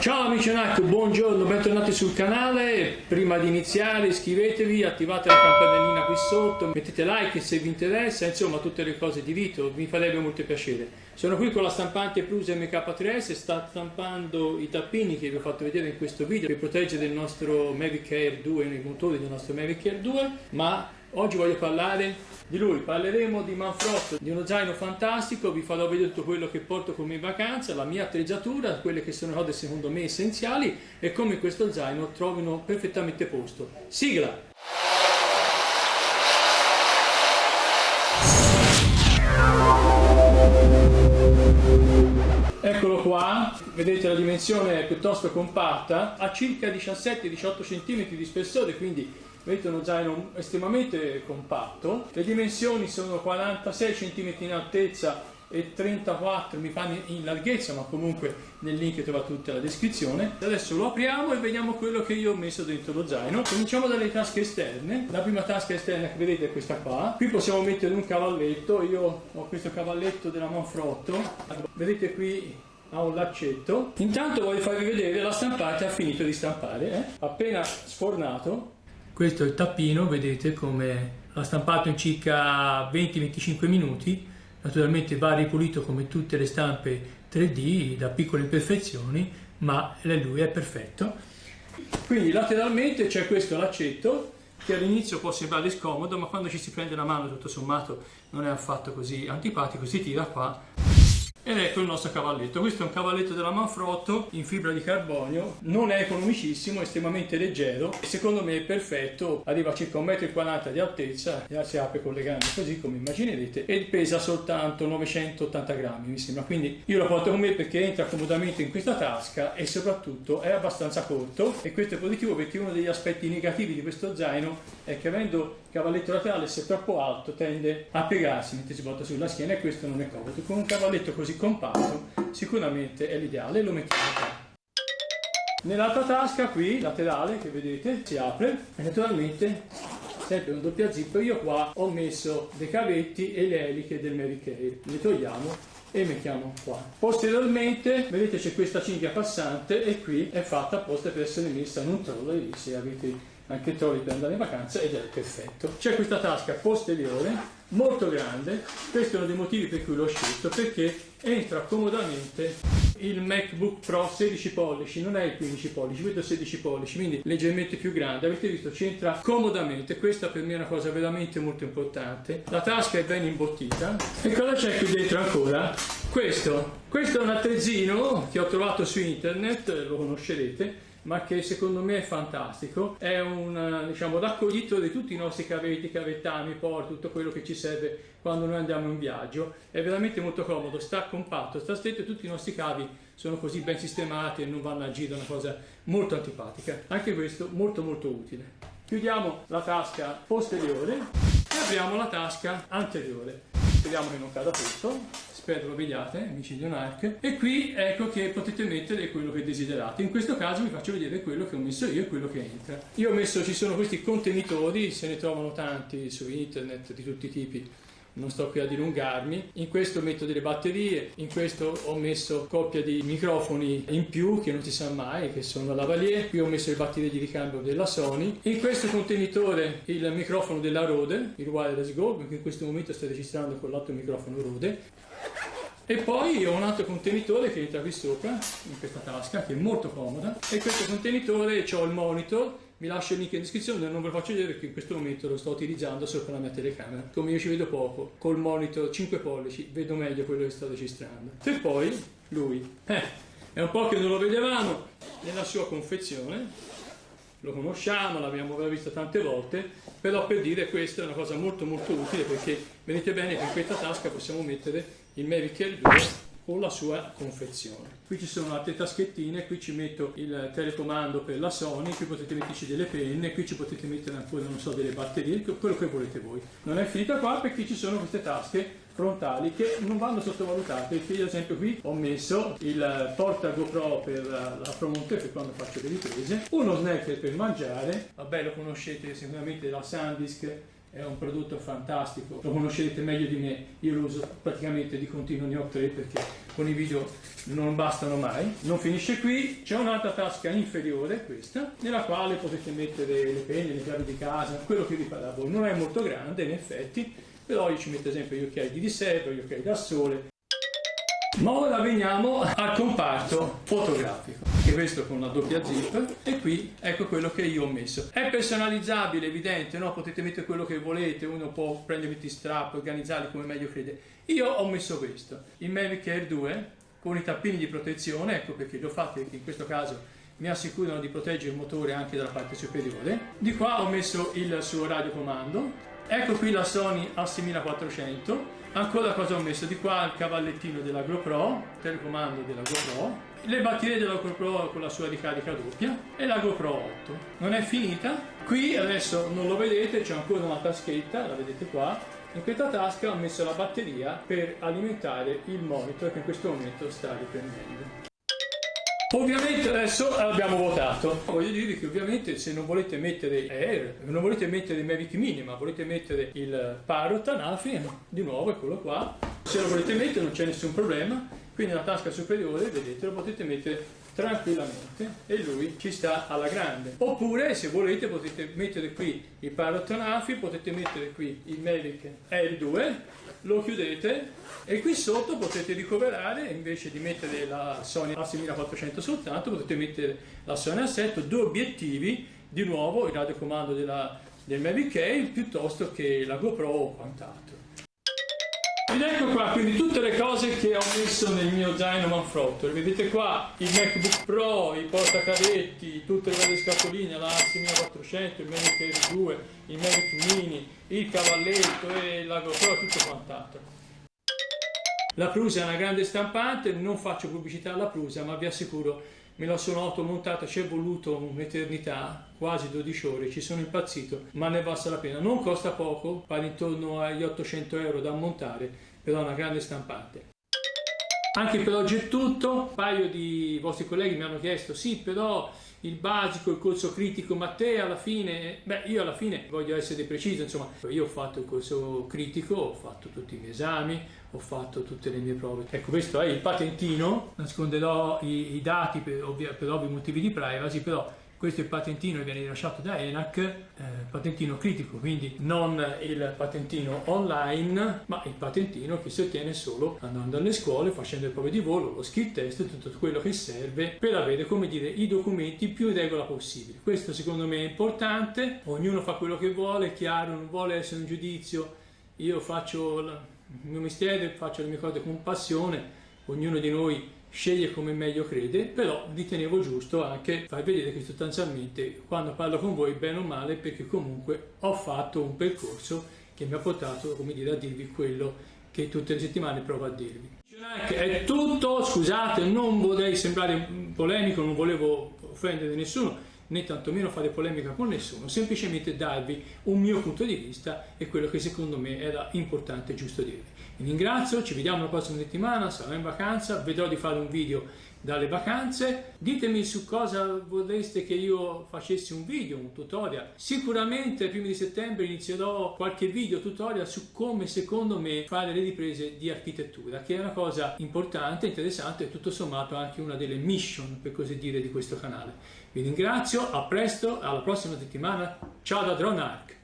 Ciao amici Onac, buongiorno, bentornati sul canale. Prima di iniziare iscrivetevi, attivate la campanellina qui sotto, mettete like se vi interessa, insomma tutte le cose di Vito, mi farebbe molto piacere. Sono qui con la stampante Plus MK3S, sta stampando i tappini che vi ho fatto vedere in questo video per proteggere il nostro Mavic Air 2, i motori del nostro Mavic Air 2, ma Oggi voglio parlare di lui, parleremo di Manfrotto, di uno zaino fantastico, vi farò vedere tutto quello che porto con me in vacanza, la mia attrezzatura, quelle che sono cose secondo me essenziali e come questo zaino trovino perfettamente posto. Sigla! Eccolo qua, vedete la dimensione è piuttosto compatta, ha circa 17-18 cm di spessore, quindi vedete uno zaino estremamente compatto, le dimensioni sono 46 cm in altezza e 34 mi fanno in larghezza ma comunque nel link trovate tutta la descrizione. Adesso lo apriamo e vediamo quello che io ho messo dentro lo zaino. Cominciamo dalle tasche esterne. La prima tasca esterna che vedete è questa qua. Qui possiamo mettere un cavalletto. Io ho questo cavalletto della Manfrotto vedete qui ha un laccetto. Intanto voglio farvi vedere la stampata ha finito di stampare eh? appena sfornato questo è il tappino, vedete come l'ha stampato in circa 20-25 minuti, naturalmente va ripulito come tutte le stampe 3D da piccole imperfezioni, ma lui è perfetto. Quindi lateralmente c'è questo laccetto che all'inizio può sembrare scomodo, ma quando ci si prende la mano tutto sommato non è affatto così antipatico, si tira qua ed ecco il nostro cavalletto, questo è un cavalletto della Manfrotto in fibra di carbonio, non è economicissimo, è estremamente leggero secondo me è perfetto, arriva a circa 1,40 m di altezza e si apre con le gambe così come immaginerete e pesa soltanto 980 grammi mi sembra, quindi io lo porto con me perché entra comodamente in questa tasca e soprattutto è abbastanza corto. E questo è positivo perché uno degli aspetti negativi di questo zaino è che avendo cavalletto laterale se troppo alto tende a piegarsi mentre si porta sulla schiena e questo non è comodo, con un cavalletto così compatto sicuramente è l'ideale lo mettiamo qua. Nell'altra tasca qui laterale che vedete si apre e naturalmente sempre un doppia zip io qua ho messo dei cavetti e le eliche del Mary Kay. Le togliamo e mettiamo qua. Posteriormente vedete c'è questa cinghia passante e qui è fatta apposta per essere messa in un trolley se avete anche trovi per andare in vacanza ed è perfetto. C'è questa tasca posteriore molto grande. Questo è uno dei motivi per cui l'ho scelto perché entra comodamente il MacBook Pro 16 pollici non è il 15 pollici, vedo 16 pollici quindi leggermente più grande. Avete visto ci entra comodamente. Questa per me è una cosa veramente molto importante. La tasca è ben imbottita. E cosa c'è qui dentro ancora? questo. Questo è un attrezzino che ho trovato su internet lo conoscerete ma che secondo me è fantastico, è un diciamo, raccoglito di tutti i nostri cavetti, cavettami, porti, tutto quello che ci serve quando noi andiamo in viaggio, è veramente molto comodo, sta compatto, sta stretto e tutti i nostri cavi sono così ben sistemati e non vanno a giro, una cosa molto antipatica, anche questo molto molto utile. Chiudiamo la tasca posteriore e apriamo la tasca anteriore speriamo che non cada tutto. Spero lo vediate amici di Onarch e qui ecco che potete mettere quello che desiderate. In questo caso vi faccio vedere quello che ho messo io e quello che entra. Io ho messo ci sono questi contenitori se ne trovano tanti su internet di tutti i tipi non sto qui a dilungarmi. In questo metto delle batterie, in questo ho messo coppia di microfoni in più che non si sa mai, che sono la lavalier, qui ho messo le batterie di ricambio della Sony, in questo contenitore il microfono della Rode, il Wireless Go, perché in questo momento sto registrando con l'altro microfono Rode, e poi ho un altro contenitore che entra qui sopra, in questa tasca, che è molto comoda, e questo contenitore ho il monitor vi lascio il link in descrizione, non ve lo faccio vedere perché in questo momento lo sto utilizzando sopra la mia telecamera. Come io ci vedo poco, col monitor 5 pollici vedo meglio quello che sto registrando. E poi lui, eh, è un po' che non lo vedevamo nella sua confezione, lo conosciamo, l'abbiamo visto tante volte, però per dire questa è una cosa molto molto utile perché vedete bene che in questa tasca possiamo mettere il Mavic Air 2 con la sua confezione. Qui ci sono altre taschettine, qui ci metto il telecomando per la Sony, qui potete metterci delle penne, qui ci potete mettere ancora, non so, delle batterie, quello che volete voi. Non è finita qua perché ci sono queste tasche frontali che non vanno sottovalutate perché ad esempio qui ho messo il porta GoPro per la Promonte per quando faccio le riprese uno snacker per mangiare vabbè lo conoscete sicuramente la Sandisk è un prodotto fantastico, lo conoscerete meglio di me, io lo uso praticamente di continuo, ne ho tre perché con i video non bastano mai. Non finisce qui, c'è un'altra tasca inferiore, questa, nella quale potete mettere le penne, le chiavi di casa, quello che vi pare a voi. Non è molto grande in effetti, però io ci metto ad esempio gli occhiali di riserva, gli occhiali da sole. Ma ora veniamo al comparto fotografico, che questo con la doppia zip e qui ecco quello che io ho messo. È personalizzabile, evidente, no? potete mettere quello che volete, uno può prendere i strap, organizzarli come meglio crede. Io ho messo questo, il Mavic Air 2 con i tappini di protezione, ecco perché li ho fatti, in questo caso mi assicurano di proteggere il motore anche dalla parte superiore. Di qua ho messo il suo radiocomando, ecco qui la Sony A6400, ancora cosa ho messo? Di qua il cavallettino della GoPro, telecomando della GoPro, le batterie della GoPro con la sua ricarica doppia e la GoPro 8. Non è finita, qui adesso non lo vedete, c'è ancora una taschetta, la vedete qua, in questa tasca ho messo la batteria per alimentare il monitor che in questo momento sta riprendendo. Ovviamente adesso abbiamo votato, voglio dirvi che ovviamente se non volete mettere Air, non volete mettere Mavic Mini ma volete mettere il Parrot Anafi, di nuovo eccolo qua, se lo volete mettere non c'è nessun problema, qui nella tasca superiore vedete lo potete mettere tranquillamente e lui ci sta alla grande. Oppure se volete potete mettere qui il Parrot potete mettere qui il Mavic Air 2 lo chiudete e qui sotto potete ricoverare invece di mettere la Sony A6400 soltanto potete mettere la Sony A7 due obiettivi di nuovo il radiocomando della, del Mavic Air piuttosto che la GoPro o quant'altro ed ecco qua, quindi tutte le cose che ho messo nel mio zaino Manfrotto. Vedete qua il MacBook Pro, i portacadetti, tutte le varie scatoline, la 6400, il Mavic Air 2, il Mavic Mini, il cavalletto e la GoPro, tutto quant'altro. La Prusa è una grande stampante, non faccio pubblicità alla Prusa, ma vi assicuro me la sono automontata, ci è voluto un'eternità, quasi 12 ore, ci sono impazzito, ma ne basta la pena. Non costa poco, pare intorno agli 800 euro da montare, però è una grande stampante. Anche per oggi è tutto, un paio di vostri colleghi mi hanno chiesto, sì però il basico, il corso critico, ma te alla fine, beh io alla fine voglio essere preciso, insomma io ho fatto il corso critico, ho fatto tutti i miei esami, ho fatto tutte le mie prove. Ecco questo è il patentino, nasconderò i, i dati per, ovvia, per ovvi motivi di privacy, però questo è il patentino che viene rilasciato da ENAC, eh, patentino critico, quindi non il patentino online, ma il patentino che si ottiene solo andando alle scuole, facendo le prove di volo, lo skill test, tutto quello che serve per avere, come dire, i documenti più in regola possibile. Questo secondo me è importante, ognuno fa quello che vuole, è chiaro, non vuole essere un giudizio, io faccio il mio mestiere, faccio le mie cose con passione, ognuno di noi sceglie come meglio crede, però ritenevo giusto anche far vedere che sostanzialmente quando parlo con voi bene o male perché comunque ho fatto un percorso che mi ha portato come dire, a dirvi quello che tutte le settimane provo a dirvi. È tutto, scusate, non vorrei sembrare polemico, non volevo offendere nessuno, né tantomeno fare polemica con nessuno, semplicemente darvi un mio punto di vista e quello che secondo me era importante e giusto dirvi. Vi ringrazio, ci vediamo la prossima settimana, sarò in vacanza, vedrò di fare un video dalle vacanze. Ditemi su cosa vorreste che io facessi un video, un tutorial. Sicuramente ai primi di settembre inizierò qualche video tutorial su come secondo me fare le riprese di architettura, che è una cosa importante, interessante e tutto sommato anche una delle mission, per così dire, di questo canale. Vi ringrazio, a presto, alla prossima settimana. Ciao da Drone Arc.